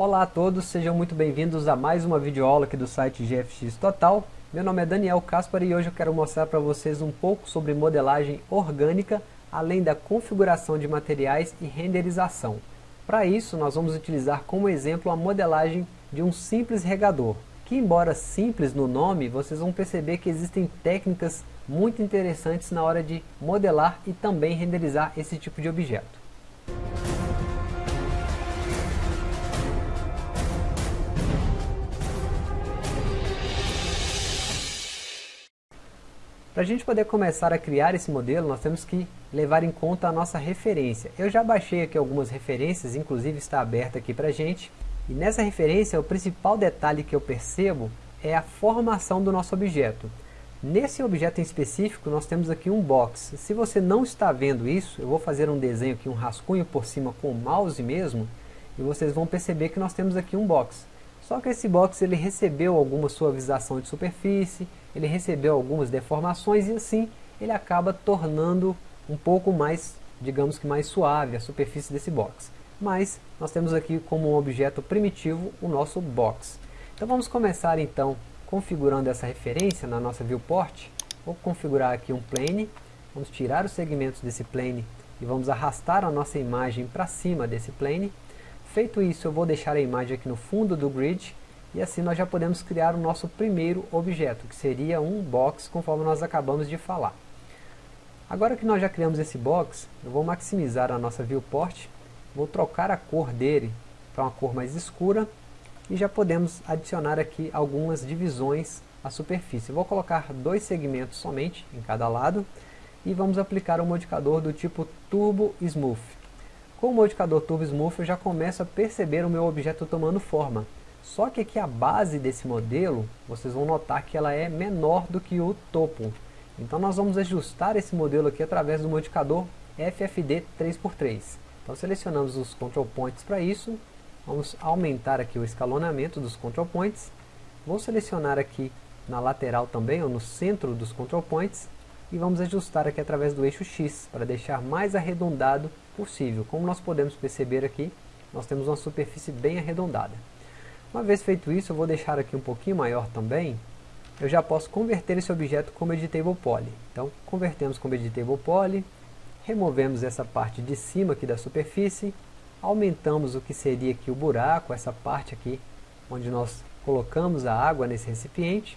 Olá a todos, sejam muito bem-vindos a mais uma videoaula aqui do site GFX Total. Meu nome é Daniel Caspar e hoje eu quero mostrar para vocês um pouco sobre modelagem orgânica, além da configuração de materiais e renderização. Para isso, nós vamos utilizar como exemplo a modelagem de um simples regador, que embora simples no nome, vocês vão perceber que existem técnicas muito interessantes na hora de modelar e também renderizar esse tipo de objeto. Para a gente poder começar a criar esse modelo, nós temos que levar em conta a nossa referência. Eu já baixei aqui algumas referências, inclusive está aberta aqui para a gente. E nessa referência, o principal detalhe que eu percebo é a formação do nosso objeto. Nesse objeto em específico, nós temos aqui um box. Se você não está vendo isso, eu vou fazer um desenho aqui, um rascunho por cima com o mouse mesmo, e vocês vão perceber que nós temos aqui um box. Só que esse box ele recebeu alguma suavização de superfície, ele recebeu algumas deformações e assim ele acaba tornando um pouco mais, digamos que mais suave a superfície desse box. Mas nós temos aqui como um objeto primitivo o nosso box. Então vamos começar então configurando essa referência na nossa viewport. Vou configurar aqui um plane, vamos tirar os segmentos desse plane e vamos arrastar a nossa imagem para cima desse plane. Feito isso, eu vou deixar a imagem aqui no fundo do grid e assim nós já podemos criar o nosso primeiro objeto, que seria um box, conforme nós acabamos de falar. Agora que nós já criamos esse box, eu vou maximizar a nossa viewport, vou trocar a cor dele para uma cor mais escura e já podemos adicionar aqui algumas divisões à superfície. Vou colocar dois segmentos somente em cada lado e vamos aplicar um modificador do tipo Turbo Smooth. Com o modificador Turbo Smooth eu já começo a perceber o meu objeto tomando forma. Só que aqui a base desse modelo, vocês vão notar que ela é menor do que o topo. Então nós vamos ajustar esse modelo aqui através do modificador FFD 3x3. Então selecionamos os control points para isso, vamos aumentar aqui o escalonamento dos control points, vou selecionar aqui na lateral também, ou no centro dos control points, e vamos ajustar aqui através do eixo X, para deixar mais arredondado possível. Como nós podemos perceber aqui, nós temos uma superfície bem arredondada. Uma vez feito isso, eu vou deixar aqui um pouquinho maior também, eu já posso converter esse objeto como Editable Poly. Então, convertemos como Editable Poly, removemos essa parte de cima aqui da superfície, aumentamos o que seria aqui o buraco, essa parte aqui, onde nós colocamos a água nesse recipiente,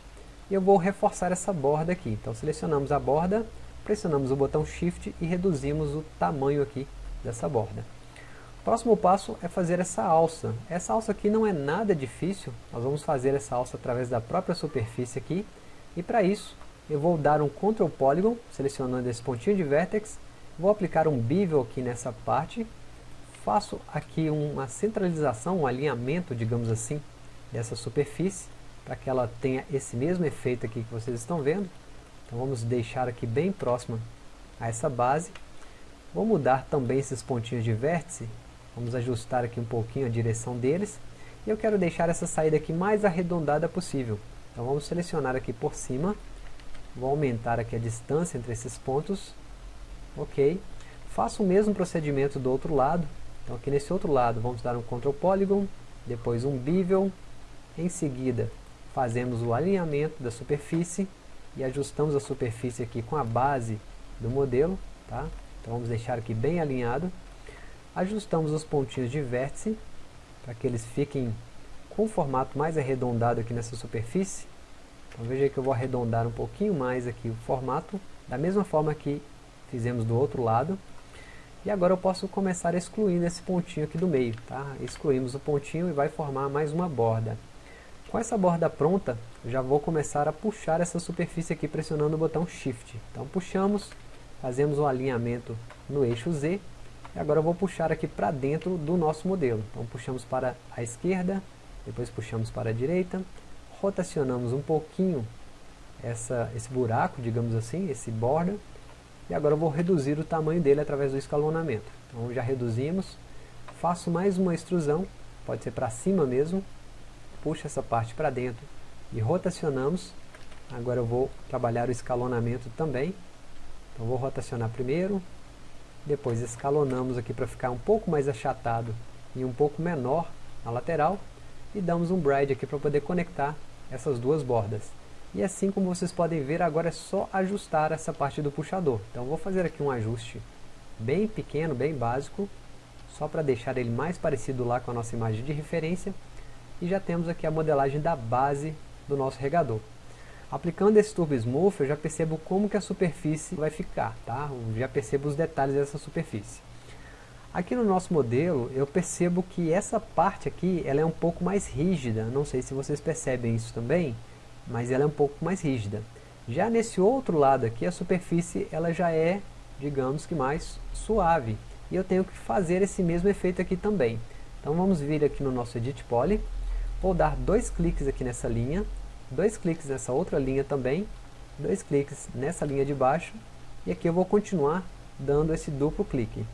e eu vou reforçar essa borda aqui. Então selecionamos a borda, pressionamos o botão Shift e reduzimos o tamanho aqui dessa borda. Próximo passo é fazer essa alça. Essa alça aqui não é nada difícil, nós vamos fazer essa alça através da própria superfície aqui, e para isso eu vou dar um Ctrl Polygon, selecionando esse pontinho de Vertex, vou aplicar um Bevel aqui nessa parte, faço aqui uma centralização, um alinhamento, digamos assim, dessa superfície, para que ela tenha esse mesmo efeito aqui que vocês estão vendo. Então vamos deixar aqui bem próxima a essa base. Vou mudar também esses pontinhos de vértice, vamos ajustar aqui um pouquinho a direção deles. E eu quero deixar essa saída aqui mais arredondada possível. Então vamos selecionar aqui por cima, vou aumentar aqui a distância entre esses pontos, ok. Faço o mesmo procedimento do outro lado, então aqui nesse outro lado vamos dar um Ctrl Polygon, depois um Bevel, em seguida fazemos o alinhamento da superfície e ajustamos a superfície aqui com a base do modelo, tá? Então vamos deixar aqui bem alinhado. Ajustamos os pontinhos de vértice para que eles fiquem com o formato mais arredondado aqui nessa superfície. Então veja que eu vou arredondar um pouquinho mais aqui o formato, da mesma forma que fizemos do outro lado. E agora eu posso começar excluindo esse pontinho aqui do meio, tá? Excluímos o pontinho e vai formar mais uma borda. Com essa borda pronta, já vou começar a puxar essa superfície aqui pressionando o botão Shift. Então puxamos, fazemos um alinhamento no eixo Z, e agora eu vou puxar aqui para dentro do nosso modelo. Então puxamos para a esquerda, depois puxamos para a direita, rotacionamos um pouquinho essa, esse buraco, digamos assim, esse borda, e agora eu vou reduzir o tamanho dele através do escalonamento. Então já reduzimos, faço mais uma extrusão, pode ser para cima mesmo, puxo essa parte para dentro e rotacionamos. Agora eu vou trabalhar o escalonamento também. Então vou rotacionar primeiro, depois escalonamos aqui para ficar um pouco mais achatado e um pouco menor na lateral e damos um bride aqui para poder conectar essas duas bordas. E assim como vocês podem ver, agora é só ajustar essa parte do puxador. Então vou fazer aqui um ajuste bem pequeno, bem básico, só para deixar ele mais parecido lá com a nossa imagem de referência. E já temos aqui a modelagem da base do nosso regador. Aplicando esse Turbo Smooth, eu já percebo como que a superfície vai ficar, tá? Eu já percebo os detalhes dessa superfície. Aqui no nosso modelo, eu percebo que essa parte aqui, ela é um pouco mais rígida. Não sei se vocês percebem isso também, mas ela é um pouco mais rígida. Já nesse outro lado aqui, a superfície, ela já é, digamos que mais suave. E eu tenho que fazer esse mesmo efeito aqui também. Então vamos vir aqui no nosso Edit Poly. Vou dar dois cliques aqui nessa linha dois cliques nessa outra linha também, dois cliques nessa linha de baixo, e aqui eu vou continuar dando esse duplo clique.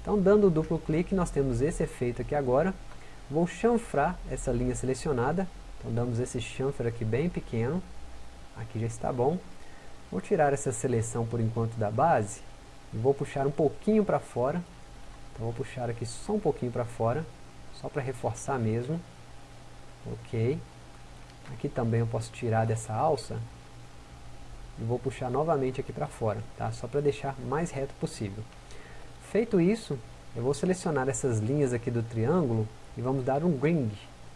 Então dando o duplo clique nós temos esse efeito aqui agora, vou chanfrar essa linha selecionada, então damos esse chanfre aqui bem pequeno, aqui já está bom, vou tirar essa seleção por enquanto da base, e vou puxar um pouquinho para fora, então vou puxar aqui só um pouquinho para fora, só para reforçar mesmo, ok, Aqui também eu posso tirar dessa alça e vou puxar novamente aqui para fora, tá? só para deixar mais reto possível. Feito isso, eu vou selecionar essas linhas aqui do triângulo e vamos dar um ring.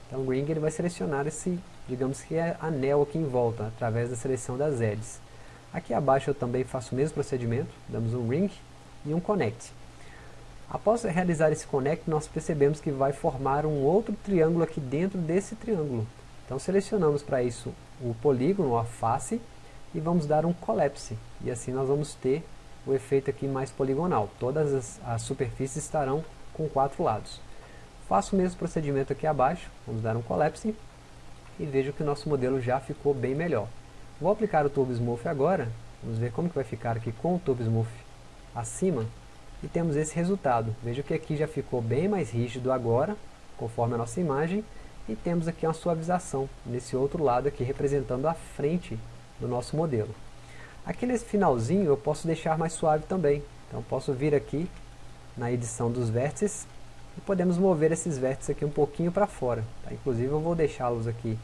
Então o ring ele vai selecionar esse, digamos que é anel aqui em volta, através da seleção das edges. Aqui abaixo eu também faço o mesmo procedimento, damos um ring e um connect. Após realizar esse connect, nós percebemos que vai formar um outro triângulo aqui dentro desse triângulo. Então selecionamos para isso o polígono, a face, e vamos dar um collapse. E assim nós vamos ter o efeito aqui mais poligonal. Todas as, as superfícies estarão com quatro lados. Faço o mesmo procedimento aqui abaixo, vamos dar um collapse, e vejo que o nosso modelo já ficou bem melhor. Vou aplicar o Turbo Smooth agora, vamos ver como que vai ficar aqui com o Turbo Smooth acima, e temos esse resultado. Veja que aqui já ficou bem mais rígido agora, conforme a nossa imagem, e temos aqui uma suavização nesse outro lado aqui representando a frente do nosso modelo. Aqui nesse finalzinho eu posso deixar mais suave também. Então posso vir aqui na edição dos vértices e podemos mover esses vértices aqui um pouquinho para fora. Tá? Inclusive eu vou deixá-los aqui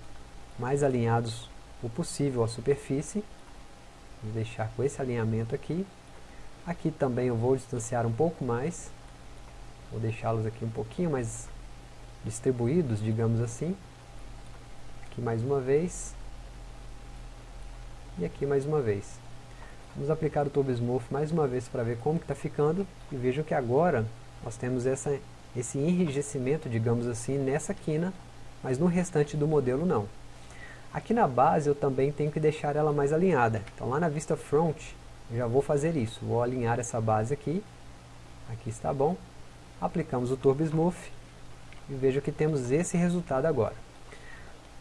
mais alinhados o possível à superfície. Vou deixar com esse alinhamento aqui. Aqui também eu vou distanciar um pouco mais. Vou deixá-los aqui um pouquinho mais distribuídos, digamos assim. Aqui mais uma vez. E aqui mais uma vez. Vamos aplicar o Turbo Smooth mais uma vez para ver como está ficando. E vejam que agora nós temos essa, esse enrijecimento, digamos assim, nessa quina, mas no restante do modelo não. Aqui na base eu também tenho que deixar ela mais alinhada. Então lá na vista front, já vou fazer isso. Vou alinhar essa base aqui. Aqui está bom. Aplicamos o Turbo Smooth e veja que temos esse resultado agora.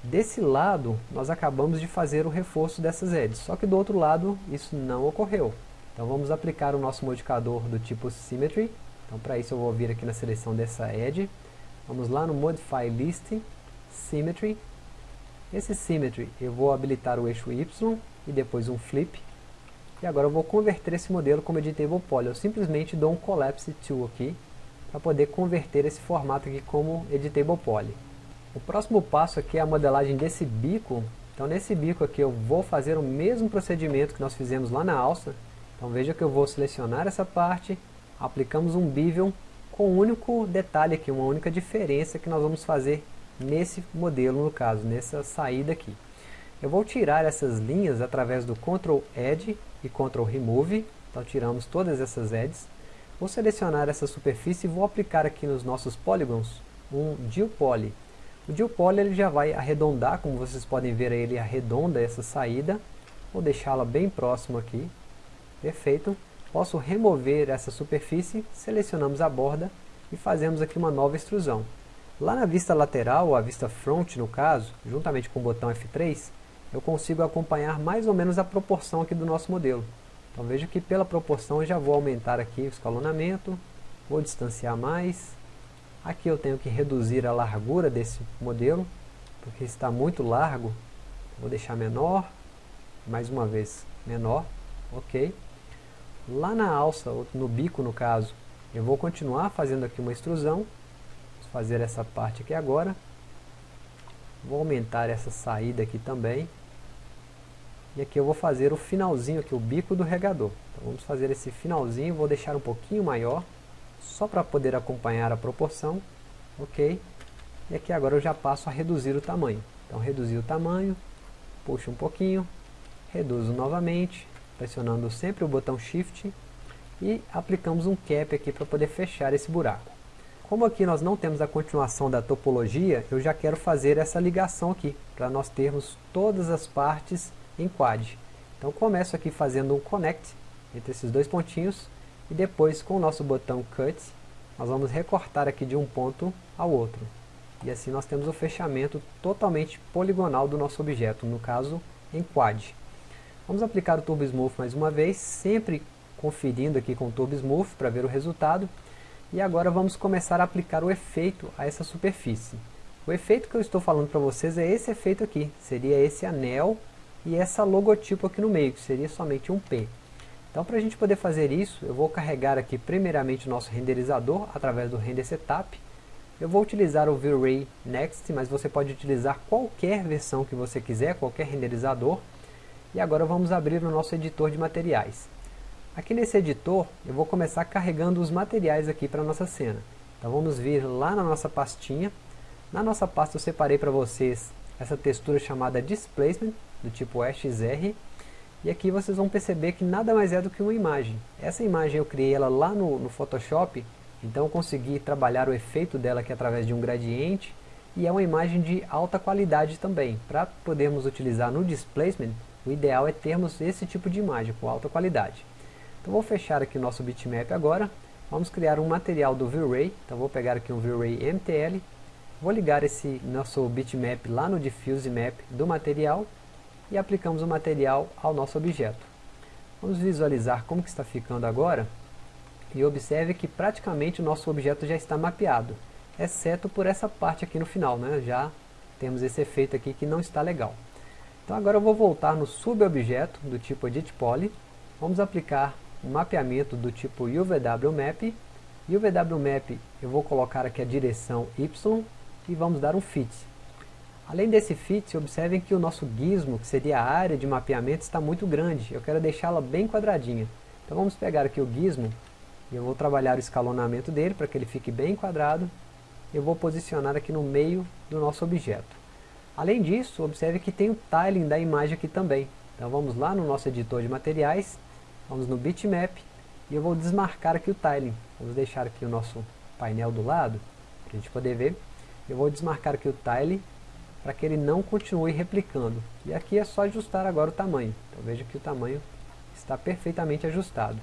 Desse lado, nós acabamos de fazer o reforço dessas edges, só que do outro lado isso não ocorreu. Então vamos aplicar o nosso modificador do tipo Symmetry. Então para isso eu vou vir aqui na seleção dessa edge. Vamos lá no Modify List, Symmetry. Esse Symmetry eu vou habilitar o eixo Y e depois um Flip. E agora eu vou converter esse modelo como Editable Poly. Eu simplesmente dou um Collapse Tool aqui para poder converter esse formato aqui como Editable Poly. O próximo passo aqui é a modelagem desse bico. Então nesse bico aqui eu vou fazer o mesmo procedimento que nós fizemos lá na alça. Então veja que eu vou selecionar essa parte, aplicamos um bevel com um único detalhe aqui, uma única diferença que nós vamos fazer nesse modelo no caso, nessa saída aqui. Eu vou tirar essas linhas através do Ctrl Edge e Ctrl Remove, então tiramos todas essas edges. Vou selecionar essa superfície e vou aplicar aqui nos nossos polygons um Deal Poly. O Deal Poly ele já vai arredondar, como vocês podem ver ele arredonda essa saída. Vou deixá-la bem próximo aqui. Perfeito. Posso remover essa superfície, selecionamos a borda e fazemos aqui uma nova extrusão. Lá na vista lateral, ou a vista front no caso, juntamente com o botão F3, eu consigo acompanhar mais ou menos a proporção aqui do nosso modelo. Então veja que pela proporção eu já vou aumentar aqui o escalonamento, vou distanciar mais. Aqui eu tenho que reduzir a largura desse modelo, porque está muito largo, vou deixar menor, mais uma vez menor, ok. Lá na alça, no bico no caso, eu vou continuar fazendo aqui uma extrusão, vou fazer essa parte aqui agora. Vou aumentar essa saída aqui também. E aqui eu vou fazer o finalzinho aqui, o bico do regador. Então vamos fazer esse finalzinho, vou deixar um pouquinho maior, só para poder acompanhar a proporção. Ok. E aqui agora eu já passo a reduzir o tamanho. Então reduzir o tamanho, puxo um pouquinho, reduzo novamente, pressionando sempre o botão Shift e aplicamos um cap aqui para poder fechar esse buraco. Como aqui nós não temos a continuação da topologia, eu já quero fazer essa ligação aqui, para nós termos todas as partes em quad. Então começo aqui fazendo um connect entre esses dois pontinhos, e depois com o nosso botão cut, nós vamos recortar aqui de um ponto ao outro. E assim nós temos o fechamento totalmente poligonal do nosso objeto, no caso em quad. Vamos aplicar o Turbo Smooth mais uma vez, sempre conferindo aqui com o Turbo Smooth para ver o resultado. E agora vamos começar a aplicar o efeito a essa superfície. O efeito que eu estou falando para vocês é esse efeito aqui, seria esse anel e essa logotipo aqui no meio, que seria somente um P. Então para a gente poder fazer isso, eu vou carregar aqui primeiramente o nosso renderizador através do Render Setup. Eu vou utilizar o V-Ray Next, mas você pode utilizar qualquer versão que você quiser, qualquer renderizador. E agora vamos abrir o nosso editor de materiais. Aqui nesse editor, eu vou começar carregando os materiais aqui para a nossa cena. Então vamos vir lá na nossa pastinha. Na nossa pasta eu separei para vocês essa textura chamada Displacement, do tipo XR. E aqui vocês vão perceber que nada mais é do que uma imagem. Essa imagem eu criei ela lá no, no Photoshop, então eu consegui trabalhar o efeito dela aqui através de um gradiente. E é uma imagem de alta qualidade também. Para podermos utilizar no Displacement, o ideal é termos esse tipo de imagem com alta qualidade. Então vou fechar aqui o nosso bitmap agora. Vamos criar um material do V-Ray. Então vou pegar aqui um V-Ray MTL. Vou ligar esse nosso bitmap lá no Diffuse Map do material. E aplicamos o material ao nosso objeto. Vamos visualizar como que está ficando agora. E observe que praticamente o nosso objeto já está mapeado. Exceto por essa parte aqui no final. Né? Já temos esse efeito aqui que não está legal. Então agora eu vou voltar no subobjeto do tipo Edit Poly. Vamos aplicar um mapeamento do tipo UVWMap. UVWMap eu vou colocar aqui a direção Y e vamos dar um fit. Além desse fit, observem que o nosso gizmo, que seria a área de mapeamento, está muito grande. Eu quero deixá-la bem quadradinha. Então vamos pegar aqui o gizmo e eu vou trabalhar o escalonamento dele para que ele fique bem quadrado. Eu vou posicionar aqui no meio do nosso objeto. Além disso, observe que tem o tiling da imagem aqui também. Então vamos lá no nosso editor de materiais Vamos no bitmap e eu vou desmarcar aqui o tiling. Vamos deixar aqui o nosso painel do lado, para a gente poder ver. Eu vou desmarcar aqui o tiling para que ele não continue replicando. E aqui é só ajustar agora o tamanho. Então veja que o tamanho está perfeitamente ajustado.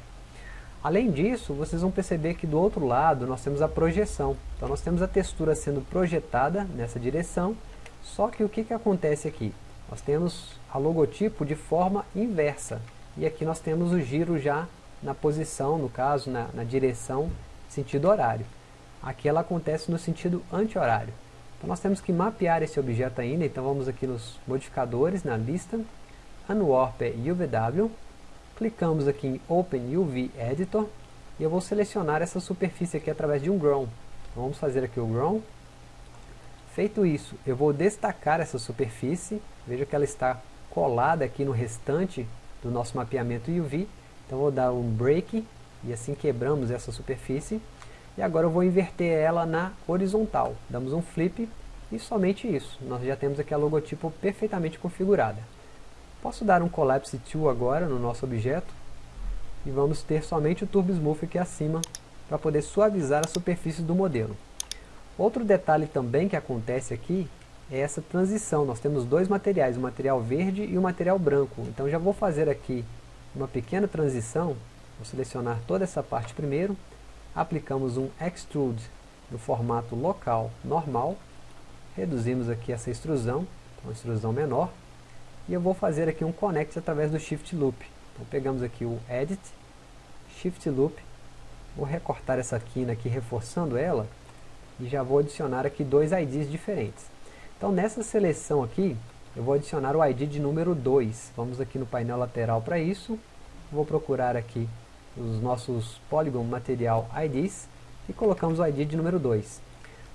Além disso, vocês vão perceber que do outro lado nós temos a projeção. Então nós temos a textura sendo projetada nessa direção, só que o que, que acontece aqui? Nós temos a logotipo de forma inversa. E aqui nós temos o giro já na posição, no caso, na, na direção, sentido horário. Aqui ela acontece no sentido anti-horário. Então nós temos que mapear esse objeto ainda, então vamos aqui nos modificadores, na lista, Unwarp UVW, clicamos aqui em Open UV Editor, e eu vou selecionar essa superfície aqui através de um Grown. Então vamos fazer aqui o Grown. Feito isso, eu vou destacar essa superfície, veja que ela está colada aqui no restante do nosso mapeamento UV. Então vou dar um break e assim quebramos essa superfície. E agora eu vou inverter ela na horizontal. Damos um flip e somente isso. Nós já temos aqui a logotipo perfeitamente configurada. Posso dar um Collapse to agora no nosso objeto. E vamos ter somente o Turbo Smooth aqui acima para poder suavizar a superfície do modelo. Outro detalhe também que acontece aqui é essa transição. Nós temos dois materiais, o material verde e o material branco. Então já vou fazer aqui uma pequena transição. Vou selecionar toda essa parte primeiro. Aplicamos um Extrude no formato local normal. Reduzimos aqui essa extrusão, uma extrusão menor. E eu vou fazer aqui um Connect através do Shift Loop. Então pegamos aqui o Edit, Shift Loop. Vou recortar essa quina aqui, reforçando ela. E já vou adicionar aqui dois IDs diferentes. Então nessa seleção aqui, eu vou adicionar o ID de número 2. Vamos aqui no painel lateral para isso. Vou procurar aqui os nossos Polygon Material IDs e colocamos o ID de número 2.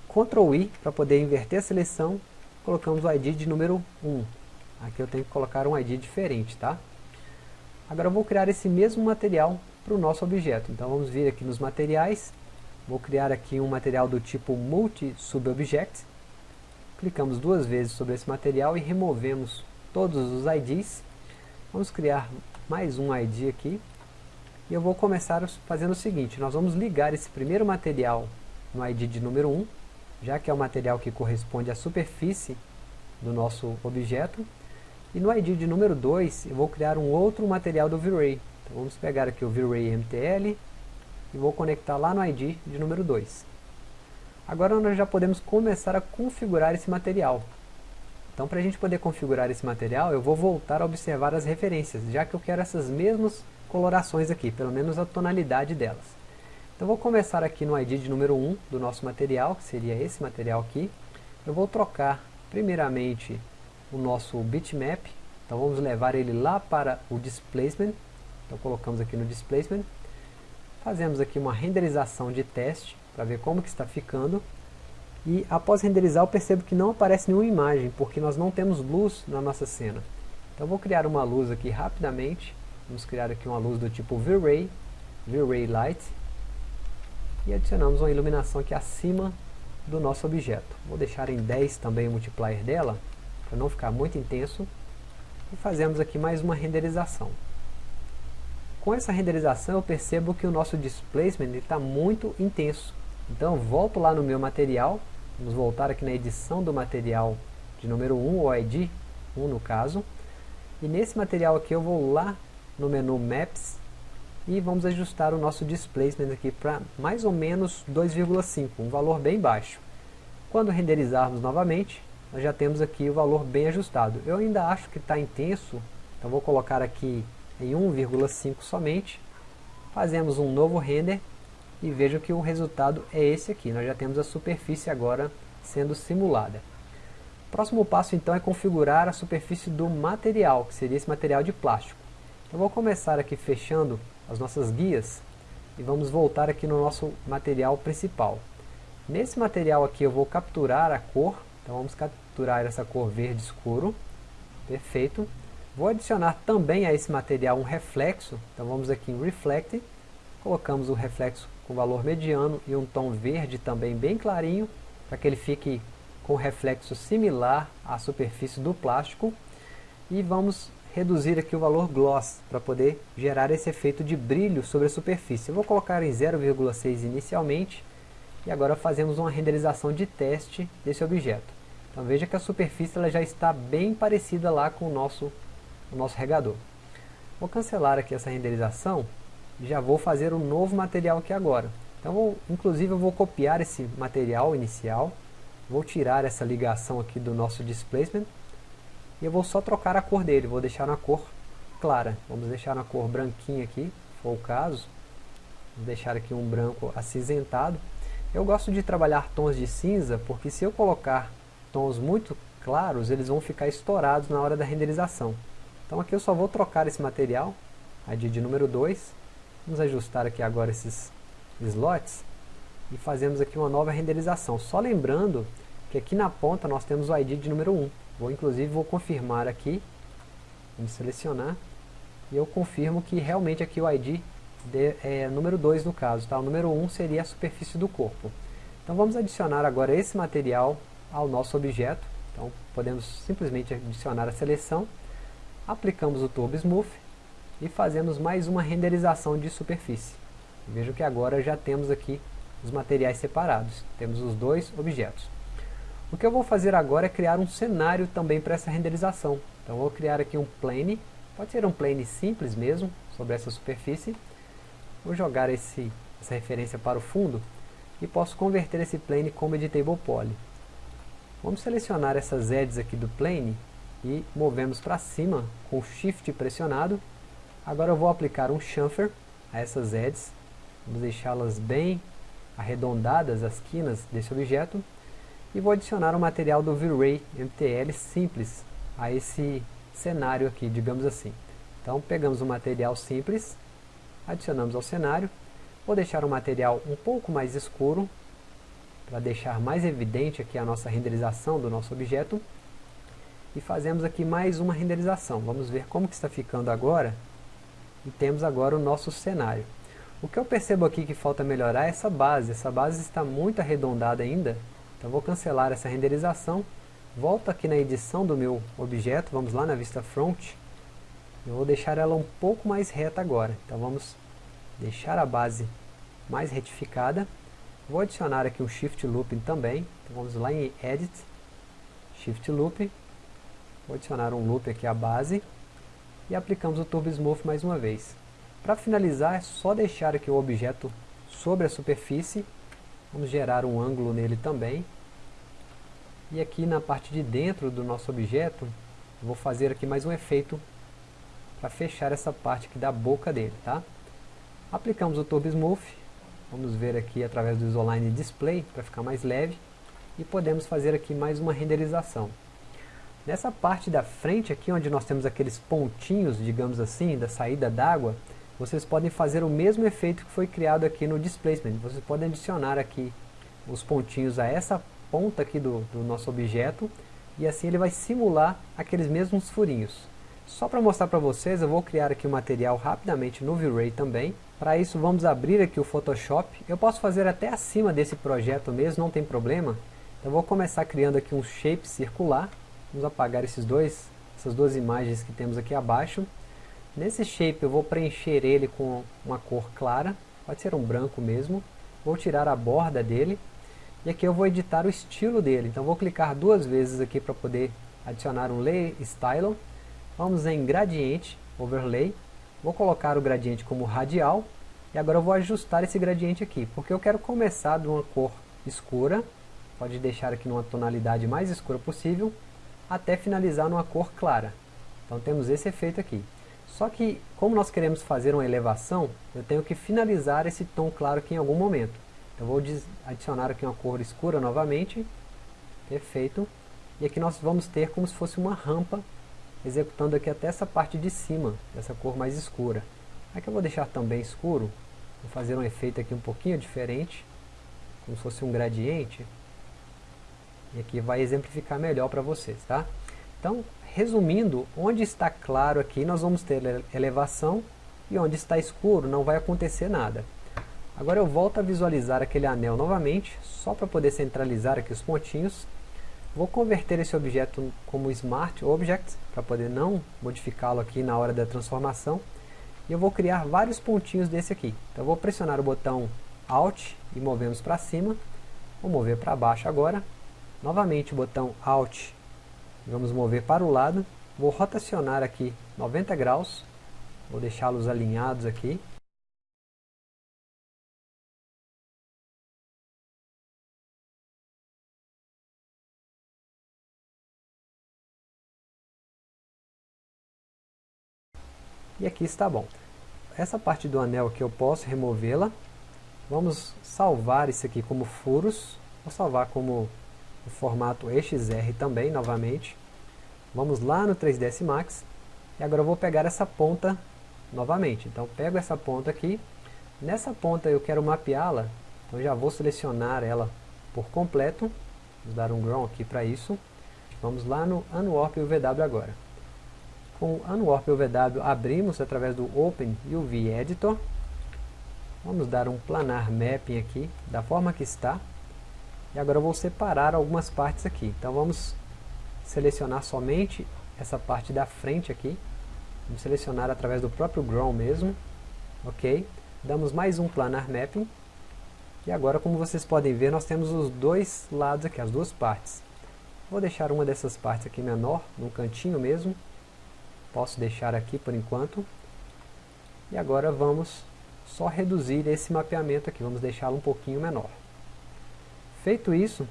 Ctrl I para poder inverter a seleção, colocamos o ID de número 1. Aqui eu tenho que colocar um ID diferente, tá? Agora eu vou criar esse mesmo material para o nosso objeto. Então vamos vir aqui nos materiais, vou criar aqui um material do tipo Multi-Subobject. Clicamos duas vezes sobre esse material e removemos todos os IDs. Vamos criar mais um ID aqui. E eu vou começar fazendo o seguinte, nós vamos ligar esse primeiro material no ID de número 1, já que é o material que corresponde à superfície do nosso objeto. E no ID de número 2, eu vou criar um outro material do V-Ray. Então vamos pegar aqui o V-Ray MTL e vou conectar lá no ID de número 2. Agora nós já podemos começar a configurar esse material. Então para a gente poder configurar esse material, eu vou voltar a observar as referências, já que eu quero essas mesmas colorações aqui, pelo menos a tonalidade delas. Então vou começar aqui no ID de número 1 do nosso material, que seria esse material aqui. Eu vou trocar primeiramente o nosso bitmap, então vamos levar ele lá para o displacement, então colocamos aqui no displacement, fazemos aqui uma renderização de teste, para ver como que está ficando, e após renderizar eu percebo que não aparece nenhuma imagem, porque nós não temos luz na nossa cena. Então vou criar uma luz aqui rapidamente, vamos criar aqui uma luz do tipo V-Ray, V-Ray Light, e adicionamos uma iluminação aqui acima do nosso objeto. Vou deixar em 10 também o multiplier dela, para não ficar muito intenso. E fazemos aqui mais uma renderização. Com essa renderização eu percebo que o nosso displacement está muito intenso. Então volto lá no meu material, vamos voltar aqui na edição do material de número 1, ou ID 1 no caso. E nesse material aqui eu vou lá no menu Maps e vamos ajustar o nosso displacement aqui para mais ou menos 2,5, um valor bem baixo. Quando renderizarmos novamente, nós já temos aqui o valor bem ajustado. Eu ainda acho que está intenso, então vou colocar aqui em 1,5 somente. Fazemos um novo render e vejam que o resultado é esse aqui. Nós já temos a superfície agora sendo simulada. O próximo passo então é configurar a superfície do material, que seria esse material de plástico. Eu vou começar aqui fechando as nossas guias e vamos voltar aqui no nosso material principal. Nesse material aqui eu vou capturar a cor então vamos capturar essa cor verde escuro. Perfeito. Vou adicionar também a esse material um reflexo. Então vamos aqui em Reflect. Colocamos o reflexo com valor mediano e um tom verde também bem clarinho. Para que ele fique com reflexo similar à superfície do plástico. E vamos reduzir aqui o valor gloss para poder gerar esse efeito de brilho sobre a superfície. Eu vou colocar em 0,6 inicialmente e agora fazemos uma renderização de teste desse objeto. Então veja que a superfície ela já está bem parecida lá com o nosso, o nosso regador. Vou cancelar aqui essa renderização e já vou fazer um novo material aqui agora. Então, vou, inclusive eu vou copiar esse material inicial, vou tirar essa ligação aqui do nosso displacement e eu vou só trocar a cor dele, vou deixar na cor clara. Vamos deixar na cor branquinha aqui, se for o caso. Vou deixar aqui um branco acinzentado. Eu gosto de trabalhar tons de cinza, porque se eu colocar tons muito claros, eles vão ficar estourados na hora da renderização. Então aqui eu só vou trocar esse material, ID de número 2, vamos ajustar aqui agora esses slots, e fazemos aqui uma nova renderização. Só lembrando que aqui na ponta nós temos o ID de número 1. Vou inclusive vou confirmar aqui, vamos selecionar, e eu confirmo que realmente aqui o ID de, é, número 2 no caso, tá? o número 1 um seria a superfície do corpo. Então vamos adicionar agora esse material ao nosso objeto, então podemos simplesmente adicionar a seleção, aplicamos o Turbo Smooth e fazemos mais uma renderização de superfície. Veja que agora já temos aqui os materiais separados, temos os dois objetos. O que eu vou fazer agora é criar um cenário também para essa renderização. Então vou criar aqui um plane, pode ser um plane simples mesmo, sobre essa superfície, Vou jogar esse, essa referência para o fundo e posso converter esse plane como editable poly. Vamos selecionar essas edges aqui do plane e movemos para cima com shift pressionado. Agora eu vou aplicar um chamfer a essas edges. Vamos deixá-las bem arredondadas as quinas desse objeto. E vou adicionar o material do V-Ray MTL simples a esse cenário aqui, digamos assim. Então pegamos o um material simples adicionamos ao cenário. Vou deixar o material um pouco mais escuro, para deixar mais evidente aqui a nossa renderização do nosso objeto. E fazemos aqui mais uma renderização. Vamos ver como que está ficando agora. E temos agora o nosso cenário. O que eu percebo aqui que falta melhorar é essa base. Essa base está muito arredondada ainda. Então vou cancelar essa renderização. Volto aqui na edição do meu objeto. Vamos lá na vista front. Eu vou deixar ela um pouco mais reta agora. Então vamos deixar a base mais retificada. Vou adicionar aqui um Shift Looping também. Então vamos lá em Edit, Shift Loop. Vou adicionar um loop aqui à base. E aplicamos o Turbo Smooth mais uma vez. Para finalizar, é só deixar aqui o objeto sobre a superfície. Vamos gerar um ângulo nele também. E aqui na parte de dentro do nosso objeto, vou fazer aqui mais um efeito para fechar essa parte aqui da boca dele, tá? Aplicamos o Turbo Smooth, vamos ver aqui através do Isoline Display, para ficar mais leve, e podemos fazer aqui mais uma renderização. Nessa parte da frente aqui, onde nós temos aqueles pontinhos, digamos assim, da saída d'água, vocês podem fazer o mesmo efeito que foi criado aqui no Displacement. Vocês podem adicionar aqui os pontinhos a essa ponta aqui do, do nosso objeto, e assim ele vai simular aqueles mesmos furinhos. Só para mostrar para vocês, eu vou criar aqui o material rapidamente no V-Ray também, para isso vamos abrir aqui o Photoshop. Eu posso fazer até acima desse projeto mesmo, não tem problema. Então vou começar criando aqui um shape circular. Vamos apagar esses dois, essas duas imagens que temos aqui abaixo. Nesse shape eu vou preencher ele com uma cor clara, pode ser um branco mesmo. Vou tirar a borda dele. E aqui eu vou editar o estilo dele. Então vou clicar duas vezes aqui para poder adicionar um Lay Style. Vamos em Gradiente, Overlay. Vou colocar o gradiente como radial e agora eu vou ajustar esse gradiente aqui, porque eu quero começar de uma cor escura, pode deixar aqui numa tonalidade mais escura possível, até finalizar numa cor clara. Então temos esse efeito aqui. Só que, como nós queremos fazer uma elevação, eu tenho que finalizar esse tom claro aqui em algum momento. Então vou adicionar aqui uma cor escura novamente, perfeito, e aqui nós vamos ter como se fosse uma rampa executando aqui até essa parte de cima, dessa cor mais escura. Aqui eu vou deixar também escuro, vou fazer um efeito aqui um pouquinho diferente, como se fosse um gradiente, e aqui vai exemplificar melhor para vocês, tá? Então, resumindo, onde está claro aqui nós vamos ter elevação, e onde está escuro não vai acontecer nada. Agora eu volto a visualizar aquele anel novamente, só para poder centralizar aqui os pontinhos, Vou converter esse objeto como Smart Object, para poder não modificá-lo aqui na hora da transformação. E eu vou criar vários pontinhos desse aqui. Então eu vou pressionar o botão Alt e movemos para cima. Vou mover para baixo agora. Novamente o botão Alt vamos mover para o lado. Vou rotacionar aqui 90 graus. Vou deixá-los alinhados aqui. E aqui está bom. Essa parte do anel aqui eu posso removê-la. Vamos salvar isso aqui como furos. Vou salvar como o formato EXR também, novamente. Vamos lá no 3ds Max. E agora eu vou pegar essa ponta novamente. Então pego essa ponta aqui. Nessa ponta eu quero mapeá-la. Então já vou selecionar ela por completo. Vamos dar um ground aqui para isso. Vamos lá no Unwarp UVW agora. Com o Unwarp UVW abrimos através do Open UV Editor. Vamos dar um planar mapping aqui, da forma que está. E agora eu vou separar algumas partes aqui. Então vamos selecionar somente essa parte da frente aqui. Vamos selecionar através do próprio Ground mesmo. Ok. Damos mais um planar mapping. E agora, como vocês podem ver, nós temos os dois lados aqui, as duas partes. Vou deixar uma dessas partes aqui menor, no cantinho mesmo. Posso deixar aqui por enquanto. E agora vamos só reduzir esse mapeamento aqui, vamos deixá-lo um pouquinho menor. Feito isso,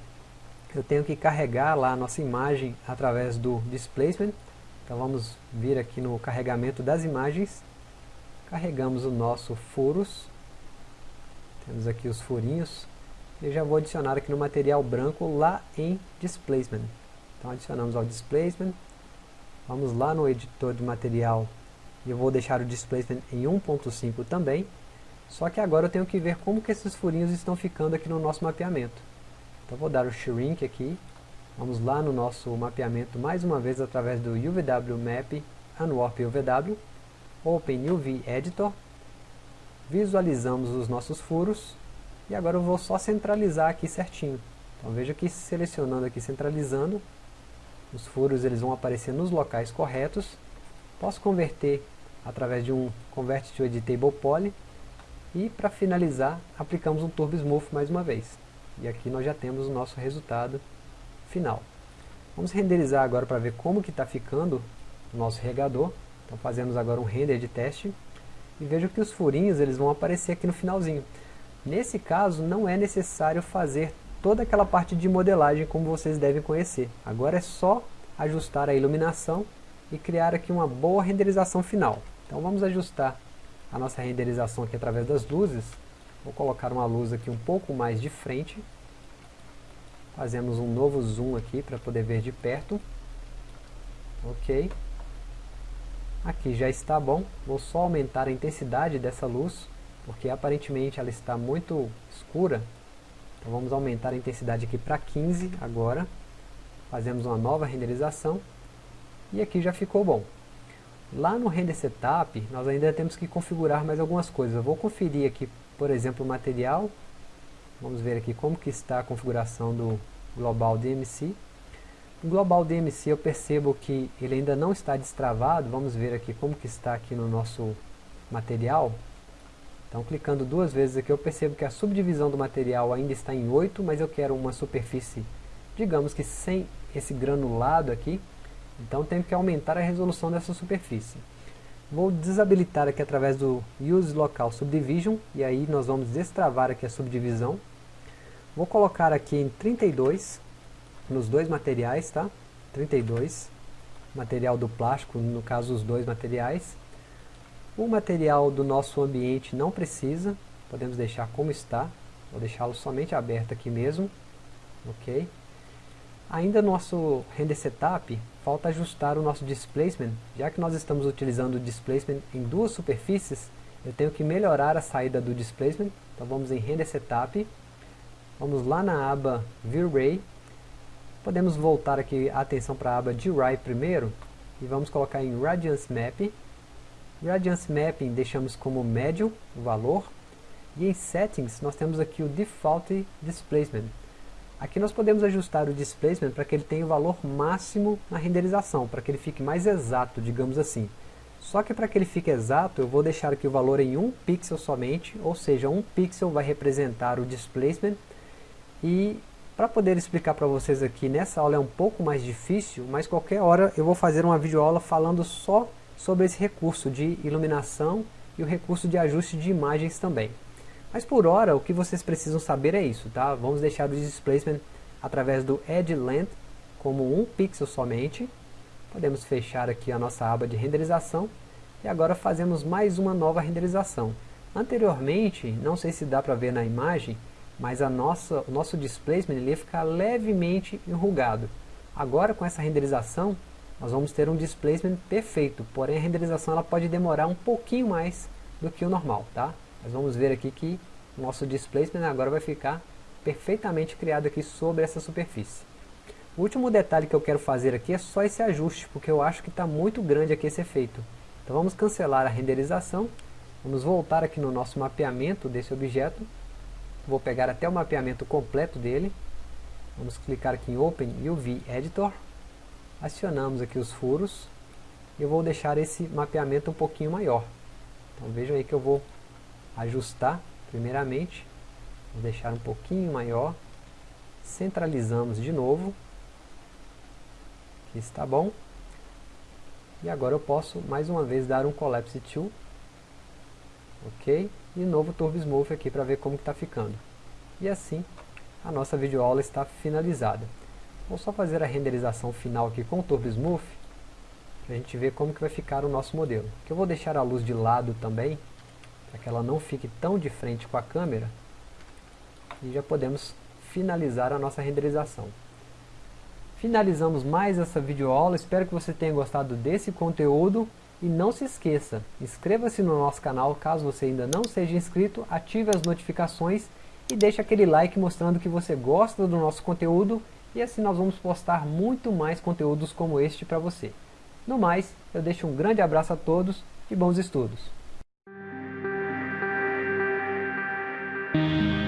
eu tenho que carregar lá a nossa imagem através do Displacement. Então vamos vir aqui no carregamento das imagens. Carregamos o nosso furos. Temos aqui os furinhos. E já vou adicionar aqui no material branco lá em Displacement. Então adicionamos ao Displacement. Vamos lá no editor de material eu vou deixar o displacement em 1.5 também. Só que agora eu tenho que ver como que esses furinhos estão ficando aqui no nosso mapeamento. Então vou dar o shrink aqui, vamos lá no nosso mapeamento mais uma vez através do UVW Map Unwarp UVW, Open UV Editor, visualizamos os nossos furos, e agora eu vou só centralizar aqui certinho. Então veja que selecionando aqui, centralizando, os furos eles vão aparecer nos locais corretos. Posso converter através de um Convert to Editable Poly. E para finalizar, aplicamos um Turbo Smooth mais uma vez. E aqui nós já temos o nosso resultado final. Vamos renderizar agora para ver como que está ficando o nosso regador. Então fazemos agora um render de teste. E vejo que os furinhos eles vão aparecer aqui no finalzinho. Nesse caso, não é necessário fazer toda aquela parte de modelagem como vocês devem conhecer. Agora é só ajustar a iluminação e criar aqui uma boa renderização final. Então vamos ajustar a nossa renderização aqui através das luzes. Vou colocar uma luz aqui um pouco mais de frente. Fazemos um novo zoom aqui para poder ver de perto. Ok. Aqui já está bom. Vou só aumentar a intensidade dessa luz, porque aparentemente ela está muito escura então vamos aumentar a intensidade aqui para 15 agora. Fazemos uma nova renderização. E aqui já ficou bom. Lá no Render Setup, nós ainda temos que configurar mais algumas coisas. Eu vou conferir aqui, por exemplo, material. Vamos ver aqui como que está a configuração do Global DMC. O Global DMC eu percebo que ele ainda não está destravado. Vamos ver aqui como que está aqui no nosso material. Então clicando duas vezes aqui eu percebo que a subdivisão do material ainda está em 8, mas eu quero uma superfície, digamos que sem esse granulado aqui, então tenho que aumentar a resolução dessa superfície. Vou desabilitar aqui através do Use Local Subdivision, e aí nós vamos destravar aqui a subdivisão. Vou colocar aqui em 32, nos dois materiais, tá? 32, material do plástico, no caso os dois materiais. O material do nosso ambiente não precisa, podemos deixar como está, vou deixá-lo somente aberto aqui mesmo, ok? Ainda no nosso render setup, falta ajustar o nosso displacement, já que nós estamos utilizando o displacement em duas superfícies, eu tenho que melhorar a saída do displacement, então vamos em render setup, vamos lá na aba V-Ray, podemos voltar aqui a atenção para a aba GRAI primeiro, e vamos colocar em Radiance Map, Radiance Mapping deixamos como médio o valor. E em Settings nós temos aqui o Default Displacement. Aqui nós podemos ajustar o Displacement para que ele tenha o valor máximo na renderização, para que ele fique mais exato, digamos assim. Só que para que ele fique exato, eu vou deixar aqui o valor em 1 pixel somente, ou seja, 1 pixel vai representar o Displacement. E para poder explicar para vocês aqui, nessa aula é um pouco mais difícil, mas qualquer hora eu vou fazer uma videoaula falando só sobre esse recurso de iluminação e o recurso de ajuste de imagens também. Mas por hora, o que vocês precisam saber é isso, tá? Vamos deixar o displacement através do Edge Length como um pixel somente. Podemos fechar aqui a nossa aba de renderização e agora fazemos mais uma nova renderização. Anteriormente, não sei se dá para ver na imagem, mas a nossa, o nosso displacement ele ia ficar levemente enrugado. Agora com essa renderização, nós vamos ter um displacement perfeito, porém a renderização ela pode demorar um pouquinho mais do que o normal, tá? Nós vamos ver aqui que nosso displacement agora vai ficar perfeitamente criado aqui sobre essa superfície. O último detalhe que eu quero fazer aqui é só esse ajuste, porque eu acho que está muito grande aqui esse efeito. Então vamos cancelar a renderização, vamos voltar aqui no nosso mapeamento desse objeto, vou pegar até o mapeamento completo dele, vamos clicar aqui em Open UV Editor, acionamos aqui os furos e eu vou deixar esse mapeamento um pouquinho maior. Então vejam aí que eu vou ajustar primeiramente, vou deixar um pouquinho maior, centralizamos de novo, aqui está bom, e agora eu posso mais uma vez dar um Collapse Tool, ok, e novo Turbo Smooth aqui para ver como está ficando. E assim a nossa videoaula está finalizada. Vou só fazer a renderização final aqui com o Turbo Smooth, para a gente ver como que vai ficar o nosso modelo. Que eu vou deixar a luz de lado também, para que ela não fique tão de frente com a câmera, e já podemos finalizar a nossa renderização. Finalizamos mais essa videoaula, espero que você tenha gostado desse conteúdo, e não se esqueça, inscreva-se no nosso canal caso você ainda não seja inscrito, ative as notificações e deixa aquele like mostrando que você gosta do nosso conteúdo e assim nós vamos postar muito mais conteúdos como este para você. No mais, eu deixo um grande abraço a todos e bons estudos! Thank you.